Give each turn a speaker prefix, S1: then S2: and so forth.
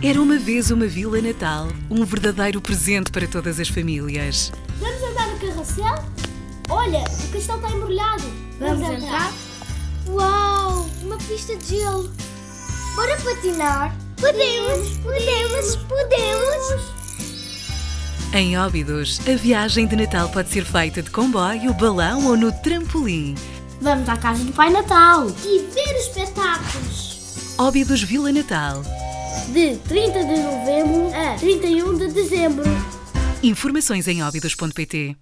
S1: Era uma vez uma Vila Natal, um verdadeiro presente para todas as famílias.
S2: Vamos andar no carrossel? Olha, o castelo está embrulhado.
S3: Vamos entrar?
S2: Uau, uma pista de gelo.
S3: Bora patinar?
S2: Podemos, podemos, podemos.
S1: Em Óbidos, a viagem de Natal pode ser feita de comboio, balão ou no trampolim.
S3: Vamos à casa do Pai Natal.
S2: E ver os espetáculos.
S1: Óbidos Vila Natal.
S2: De 30 de novembro a 31 de dezembro.
S1: Informações em óbidos.pt